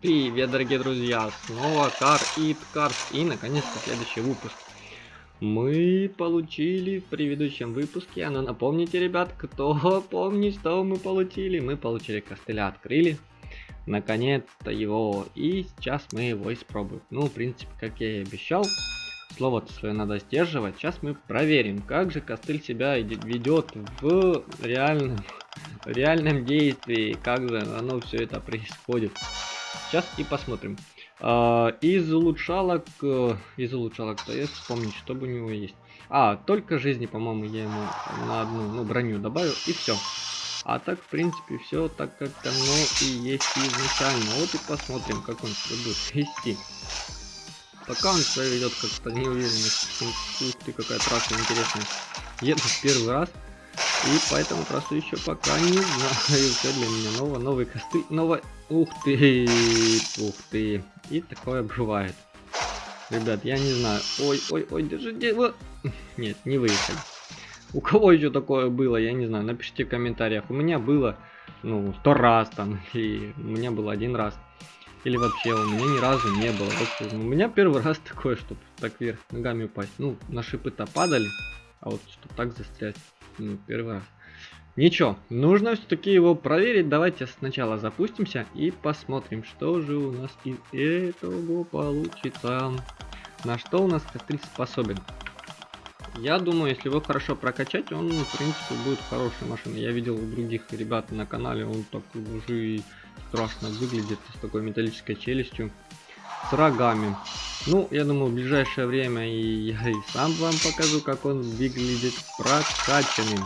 Привет, дорогие друзья! Снова Car It Cars и, наконец-то, следующий выпуск. Мы получили в предыдущем выпуске, а ну напомните, ребят, кто помнит, что мы получили? Мы получили костыля, открыли, наконец-то его, и сейчас мы его испробуем. Ну, в принципе, как я и обещал, слово-то свое надо сдерживать. Сейчас мы проверим, как же костыль себя ведет в реальном, реальном действии, как же оно все это происходит. Сейчас и посмотрим. А, из улучшалок, э, из улучшалок, то я вспомнить, что бы у него есть. А, только жизни, по-моему, я ему на одну, ну, броню добавил, и все. А так, в принципе, все так, как оно и есть изначально. Вот и посмотрим, как он себя будет вести. Пока он себя ведет как-то неуверенно. Ух ты, какая трасса интересная. Еду в первый раз. И поэтому просто еще пока не знаю. Все для меня ново. Новый костыль. Новая Ух ты, ух ты. И такое бывает. Ребят, я не знаю. Ой, ой, ой, держите. Вот. Нет, не выехали. У кого еще такое было, я не знаю. Напишите в комментариях. У меня было, ну, сто раз там. И у меня было один раз. Или вообще у меня ни разу не было. Вот, у меня первый раз такое, чтобы так вверх ногами упасть. Ну, на шипы-то падали. А вот чтобы так застрять. Ну, первый раз. Ничего, нужно все-таки его проверить. Давайте сначала запустимся и посмотрим, что же у нас из этого получится. На что у нас костыль способен. Я думаю, если его хорошо прокачать, он, в принципе, будет хорошей машиной. Я видел у других ребят на канале, он так уже страшно выглядит, с такой металлической челюстью, с рогами. Ну, я думаю, в ближайшее время и я и сам вам покажу, как он выглядит прокачанным.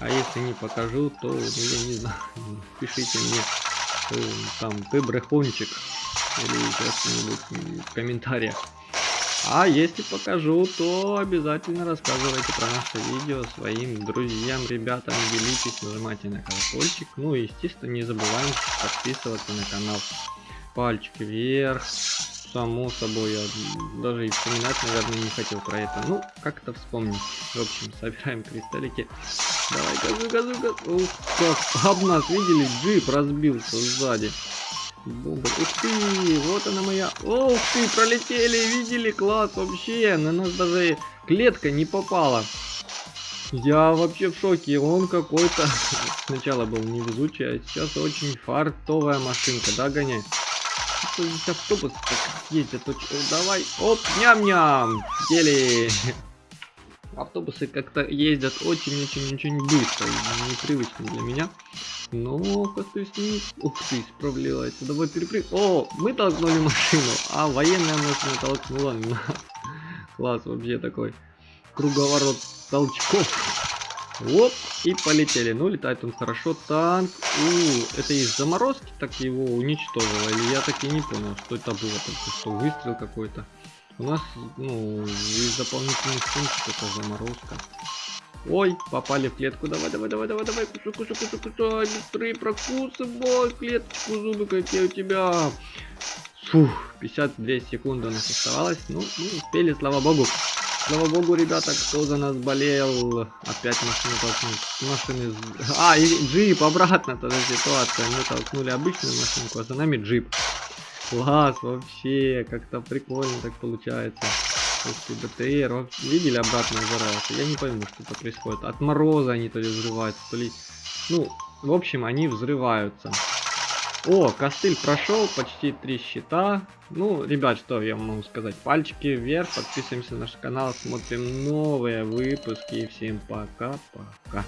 А если не покажу, то, ну, я не знаю, пишите мне, э, там, ты брехунчик, или что-нибудь в комментариях. А если покажу, то обязательно рассказывайте про наше видео своим друзьям, ребятам, делитесь, нажимайте на колокольчик. Ну и, естественно, не забываем подписываться на канал. Пальчики вверх, само собой, я даже и вспоминать, наверное, не хотел про это. Ну, как-то вспомнить. В общем, собираем кристаллики. Давай, газу, газу, газу. Ух, как об нас, видели, джип разбился сзади. Бомба. Ух ты, вот она моя. Ух ты, пролетели, видели, класс вообще. На нас даже клетка не попала. Я вообще в шоке, он какой-то сначала был невезучий, а сейчас очень фартовая машинка, да, гоняй? Что здесь автобус так ездит? Давай, оп, ням-ням, сели. Автобусы как-то ездят очень-очень-очень быстро, непривычно для меня. Но как-то с ним... Ух ты, справляется. Давай перепрыг... О, мы толкнули машину, а военная машина толкнула нас. Класс вообще такой. Круговорот толчков. Оп, и полетели. Ну, летает он хорошо. Танк. У, это из заморозки так его уничтожило? Или я так и не понял, что это было. Только что выстрел какой-то. У нас, ну, из дополнительных функций это заморозка. Ой, попали в клетку. Давай, давай, давай, давай, давай. Кусу, кусу, кусу, кусу. Быстрее прокусывай клетку. Зубы какие у тебя. Фух, 52 секунды у нас оставалось. Ну, мы успели, слава богу. Слава богу, ребята, кто за нас болел. Опять машину толкнуть. Машины... А, и джип, обратно тогда ситуация. Мы толкнули обычную машинку, а за нами джип. Класс, вообще, как-то прикольно так получается. Ты, БТР, видели, обратно взорвался. Я не пойму, что это происходит. От мороза они то ли взрываются, то ли... Ну, в общем, они взрываются. О, костыль прошел, почти три щита. Ну, ребят, что я могу сказать? Пальчики вверх, подписываемся на наш канал, смотрим новые выпуски. Всем пока-пока.